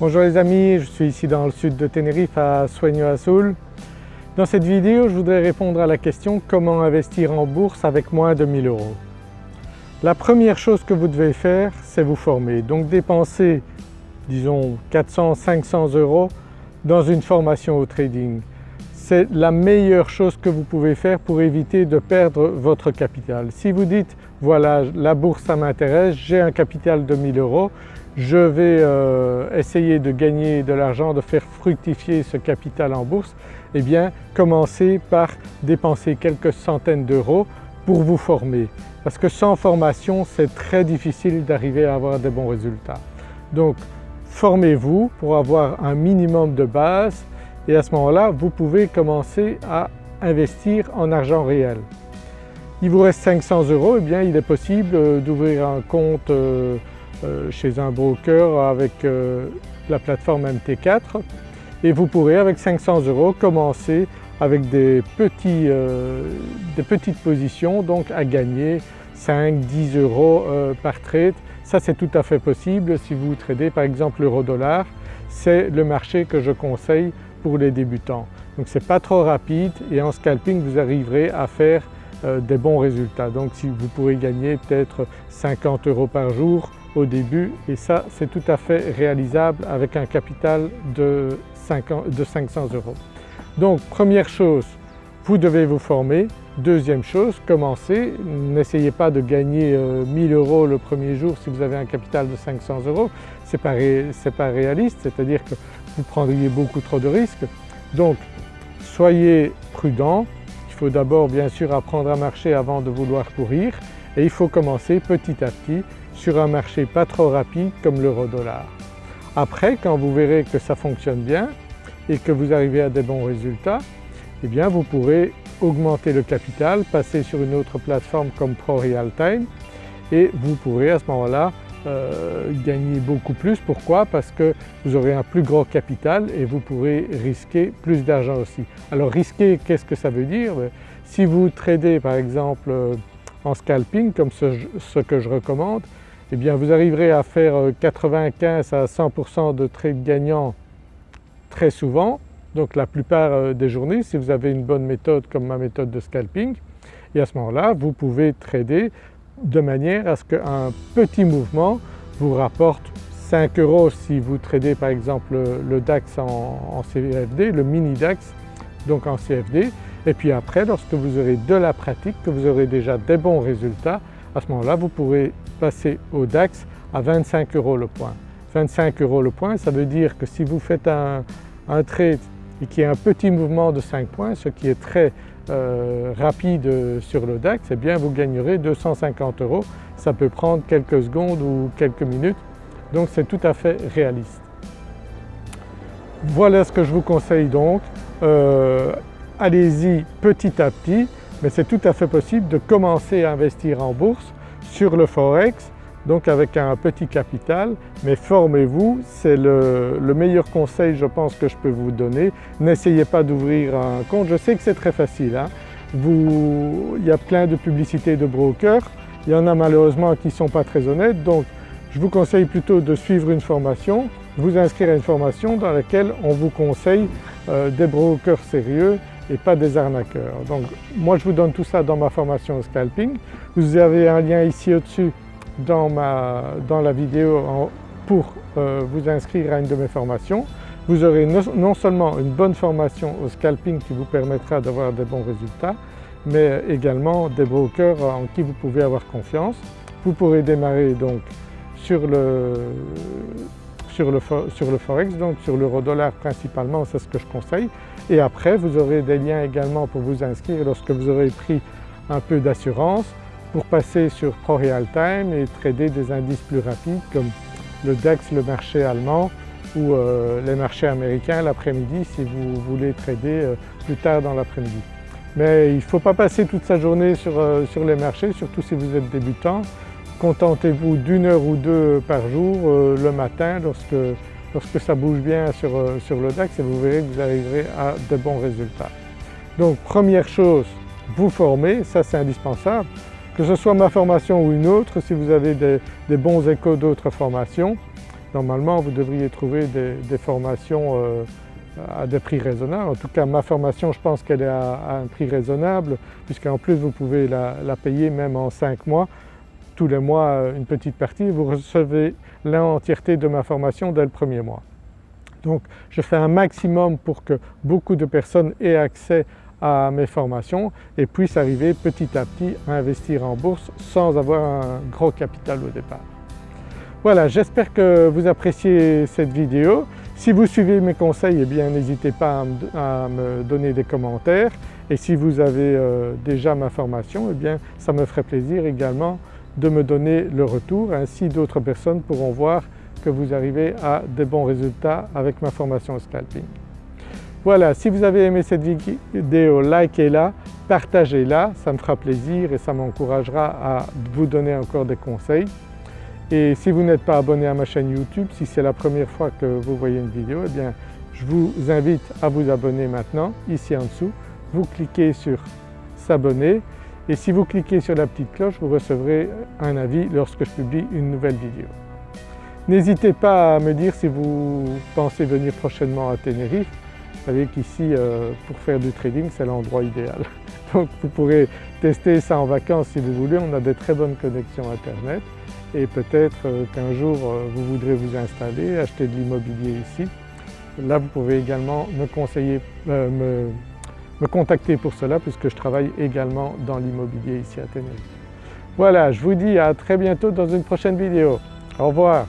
Bonjour les amis, je suis ici dans le sud de Tenerife à Sueño Azul. Dans cette vidéo je voudrais répondre à la question comment investir en bourse avec moins de 1000 euros? La première chose que vous devez faire c'est vous former, donc dépenser disons 400-500 euros dans une formation au trading. C'est la meilleure chose que vous pouvez faire pour éviter de perdre votre capital. Si vous dites voilà la bourse ça m'intéresse, j'ai un capital de 1000 euros, je vais euh, essayer de gagner de l'argent, de faire fructifier ce capital en bourse, eh bien commencez par dépenser quelques centaines d'euros pour vous former. Parce que sans formation c'est très difficile d'arriver à avoir des bons résultats. Donc formez-vous pour avoir un minimum de base et à ce moment-là vous pouvez commencer à investir en argent réel. Il vous reste 500 euros, eh bien il est possible euh, d'ouvrir un compte euh, chez un broker avec la plateforme MT4 et vous pourrez avec 500 euros commencer avec des, petits, des petites positions donc à gagner 5-10 euros par trade. Ça c'est tout à fait possible si vous tradez par exemple l'euro-dollar, c'est le marché que je conseille pour les débutants. Donc ce n'est pas trop rapide et en scalping vous arriverez à faire euh, des bons résultats. Donc si vous pourrez gagner peut-être 50 euros par jour au début et ça c'est tout à fait réalisable avec un capital de, 500 euros. Donc première chose, vous devez vous former. Deuxième chose, commencez. N'essayez pas de gagner 1000 euh, euros le premier jour si vous avez un capital de 500 euros, ce pas réaliste, c'est-à-dire que vous prendriez beaucoup trop de risques. Donc soyez prudent, il faut d'abord bien sûr apprendre à marcher avant de vouloir courir et il faut commencer petit à petit sur un marché pas trop rapide comme l'euro-dollar. Après quand vous verrez que ça fonctionne bien et que vous arrivez à des bons résultats, eh bien vous pourrez augmenter le capital, passer sur une autre plateforme comme ProRealTime et vous pourrez à ce moment-là euh, gagner beaucoup plus. Pourquoi? Parce que vous aurez un plus gros capital et vous pourrez risquer plus d'argent aussi. Alors risquer, qu'est-ce que ça veut dire? Si vous tradez par exemple euh, en scalping comme ce, que je recommande, eh bien vous arriverez à faire 95 euh, à 100% de trades gagnants très souvent, donc la plupart des journées si vous avez une bonne méthode comme ma méthode de scalping et à ce moment-là vous pouvez trader de manière à ce qu'un petit mouvement vous rapporte 5 euros si vous tradez par exemple le DAX en, CFD, le mini DAX donc en CFD et puis après lorsque vous aurez de la pratique, que vous aurez déjà des bons résultats, à ce moment-là vous pourrez passer au DAX à 25 euros le point. 25 euros le point ça veut dire que si vous faites un, un trade et qu'il y a un petit mouvement de 5 points, ce qui est très euh, rapide sur le DAX, eh bien vous gagnerez 250 euros. Ça peut prendre quelques secondes ou quelques minutes, donc c'est tout à fait réaliste. Voilà ce que je vous conseille donc. Euh, allez-y petit à petit, mais c'est tout à fait possible de commencer à investir en bourse sur le Forex donc avec un petit capital, mais formez-vous, c'est le, meilleur conseil je pense que je peux vous donner. N'essayez pas d'ouvrir un compte, je sais que c'est très facile, hein. il y a plein de publicités de brokers, il y en a malheureusement qui ne sont pas très honnêtes donc je vous conseille plutôt de suivre une formation, vous inscrire à une formation dans laquelle on vous conseille euh, des brokers sérieux et pas des arnaqueurs. Donc moi je vous donne tout ça dans ma formation scalping. Vous avez un lien ici au-dessus dans, ma, dans la vidéo pour euh, vous inscrire à une de mes formations. Vous aurez non seulement une bonne formation au scalping qui vous permettra d'avoir des bons résultats, mais également des brokers en qui vous pouvez avoir confiance. Vous pourrez démarrer donc sur le, sur le, sur le Forex, donc sur l'euro-dollar principalement, c'est ce que je conseille. Et après vous aurez des liens également pour vous inscrire lorsque vous aurez pris un peu d'assurance pour passer sur ProRealTime et trader des indices plus rapides comme le DAX, le marché allemand ou euh, les marchés américains l'après-midi si vous voulez trader euh, plus tard dans l'après-midi. Mais il ne faut pas passer toute sa journée sur, euh, sur, les marchés, surtout si vous êtes débutant. Contentez-vous d'une heure ou deux par jour le matin lorsque, lorsque ça bouge bien sur, sur le DAX et vous verrez que vous arriverez à de bons résultats. Donc première chose, vous former, ça c'est indispensable que ce soit ma formation ou une autre, si vous avez des, bons échos d'autres formations, normalement vous devriez trouver des, formations euh, à des prix raisonnables. En tout cas ma formation je pense qu'elle est à, un prix raisonnable puisqu'en plus vous pouvez la, payer même en 5 mois, tous les mois euh, une petite partie vous recevez l'entièreté de ma formation dès le premier mois. Donc je fais un maximum pour que beaucoup de personnes aient accès à mes formations et puissent arriver petit à petit à investir en bourse sans avoir un gros capital au départ. Voilà, j'espère que vous appréciez cette vidéo. Si vous suivez mes conseils, eh bien n'hésitez pas à me donner des commentaires et si vous avez euh, déjà ma formation, eh bien ça me ferait plaisir également de me donner le retour, ainsi d'autres personnes pourront voir que vous arrivez à des bons résultats avec ma formation scalping. Voilà, si vous avez aimé cette vidéo, likez-la, partagez-la, ça me fera plaisir et ça m'encouragera à vous donner encore des conseils. Et si vous n'êtes pas abonné à ma chaîne YouTube, si c'est la première fois que vous voyez une vidéo, eh bien je vous invite à vous abonner maintenant, ici en dessous. Vous cliquez sur s'abonner et si vous cliquez sur la petite cloche, vous recevrez un avis lorsque je publie une nouvelle vidéo. N'hésitez pas à me dire si vous pensez venir prochainement à Tenerife. Vous savez qu'ici, euh, pour faire du trading, c'est l'endroit idéal. Donc vous pourrez tester ça en vacances si vous voulez, on a des très bonnes connexions Internet et peut-être euh, qu'un jour euh, vous voudrez vous installer, acheter de l'immobilier ici. Là vous pouvez également me conseiller, me, me contacter pour cela puisque je travaille également dans l'immobilier ici à Tenerife. Voilà, je vous dis à très bientôt dans une prochaine vidéo. Au revoir.